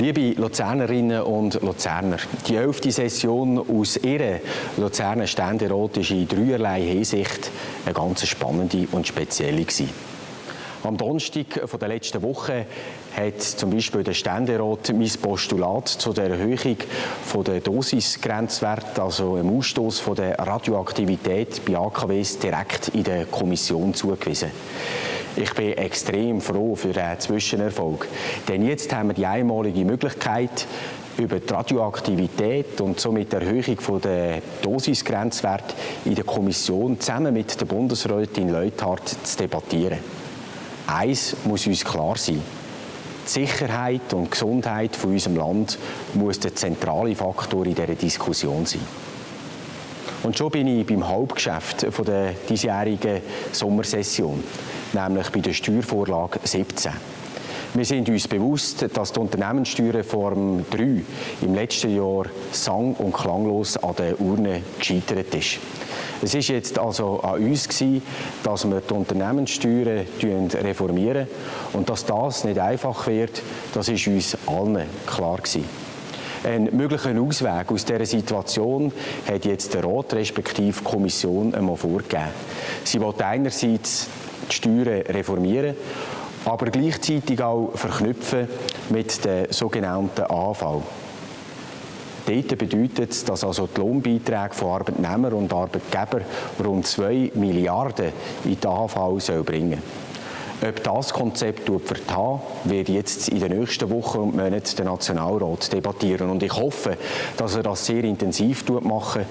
Liebe Luzernerinnen und Luzerner, die elfte Session aus Ihrer Luzerner Ständerat ist in dreierlei Hinsicht eine ganz spannende und spezielle gewesen. Am Donnerstag der letzten Woche hat zum Beispiel der Ständerat mein Postulat zu der Erhöhung der Dosisgrenzwert, also im Ausstoß der Radioaktivität bei AKWs direkt in der Kommission zugewiesen. Ich bin extrem froh für den Zwischenerfolg, denn jetzt haben wir die einmalige Möglichkeit, über die Radioaktivität und somit die Erhöhung der Dosisgrenzwert in der Kommission zusammen mit der Bundesrätin Leuthardt zu debattieren. Eins muss uns klar sein. Die Sicherheit und Gesundheit von unserem Land muss der zentrale Faktor in dieser Diskussion sein. Und schon bin ich beim Hauptgeschäft der diesjährigen Sommersession nämlich bei der Steuervorlage 17. Wir sind uns bewusst, dass die Unternehmenssteuerreform 3 im letzten Jahr sang- und klanglos an der Urne gescheitert ist. Es ist jetzt also an uns gewesen, dass wir die Unternehmenssteuern reformieren und dass das nicht einfach wird, das ist uns allen klar gewesen. Einen möglichen Ausweg aus dieser Situation hat jetzt der Rat respektive Kommission einmal vorgegeben. Sie will einerseits die Steuern reformieren, aber gleichzeitig auch verknüpfen mit der sogenannten AV. Dort bedeutet es, dass also die Lohnbeiträge von Arbeitnehmern und Arbeitgebern rund 2 Milliarden in die AV bringen sollen. Ob das Konzept vertan wird jetzt in den nächsten Wochen und Monaten der Nationalrat debattieren. Und ich hoffe, dass er das sehr intensiv machen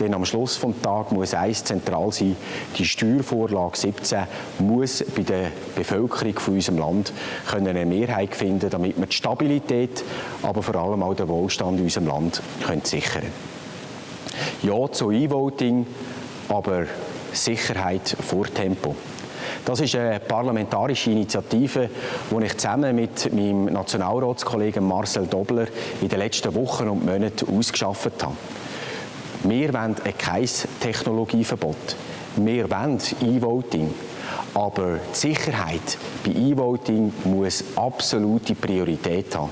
denn am Schluss des Tages muss eins zentral sein, die Steuervorlage 17 muss bei der Bevölkerung von unserem Land eine Mehrheit finden, damit wir die Stabilität, aber vor allem auch den Wohlstand in unserem Land können sichern Ja zu E-Voting, aber Sicherheit vor Tempo. Das ist eine parlamentarische Initiative, die ich zusammen mit meinem Nationalratskollegen Marcel Dobler in den letzten Wochen und Monaten ausgeschafft habe. Wir wollen kein Technologieverbot. Wir wollen E-Voting. Aber die Sicherheit bei E-Voting muss absolute Priorität haben.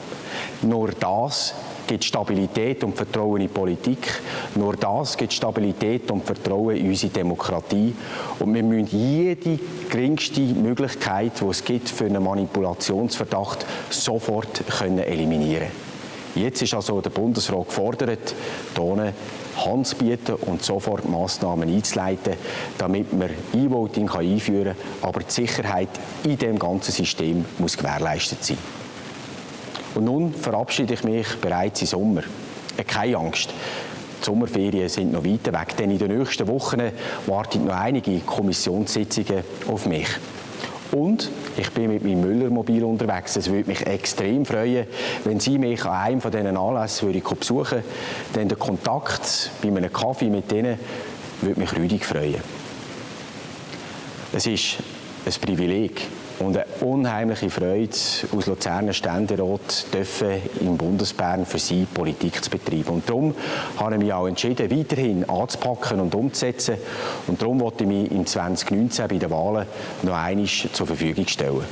Nur das gibt Stabilität und Vertrauen in die Politik. Nur das gibt Stabilität und Vertrauen in unsere Demokratie. Und wir müssen jede geringste Möglichkeit, die es gibt für einen Manipulationsverdacht, sofort können eliminieren Jetzt ist also der Bundesrat gefordert, hier Hand zu bieten und sofort Massnahmen einzuleiten, damit man E-Voting einführen kann. Aber die Sicherheit in dem ganzen System muss gewährleistet sein. Und nun verabschiede ich mich bereits im Sommer. Äh, keine Angst. Die Sommerferien sind noch weiter weg, denn in den nächsten Wochen warten noch einige Kommissionssitzungen auf mich. Und ich bin mit meinem Müllermobil unterwegs. Es würde mich extrem freuen, wenn Sie mich an einem von diesen Anlässen besuchen würden. Denn der Kontakt bei einem Kaffee mit Ihnen würde mich rüdig freuen. Es ist ein Privileg, und eine unheimliche Freude, aus Luzerner Ständerat dürfen im Bundesbern für sie Politik zu betreiben. Und darum habe ich mich auch entschieden, weiterhin anzupacken und umzusetzen. Und darum wollte ich mich in 2019 bei den Wahlen noch einmal zur Verfügung stellen.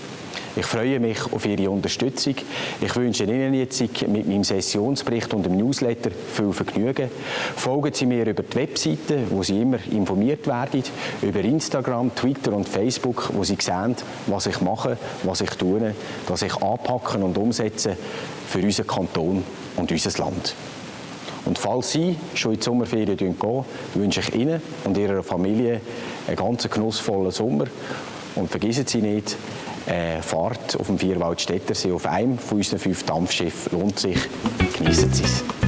Ich freue mich auf Ihre Unterstützung. Ich wünsche Ihnen jetzt mit meinem Sessionsbericht und dem Newsletter viel Vergnügen. Folgen Sie mir über die Webseite, wo Sie immer informiert werden, über Instagram, Twitter und Facebook, wo Sie sehen, was ich mache, was ich tue, was ich anpacken und umsetze für unseren Kanton und unser Land. Und falls Sie schon in die Sommerferien gehen, wünsche ich Ihnen und Ihrer Familie einen ganz genussvollen Sommer. Und vergessen Sie nicht, äh, Fahrt auf dem Vierwaldstättersee auf einem von unseren fünf Dampfschiffen lohnt sich. Genießen Sie es.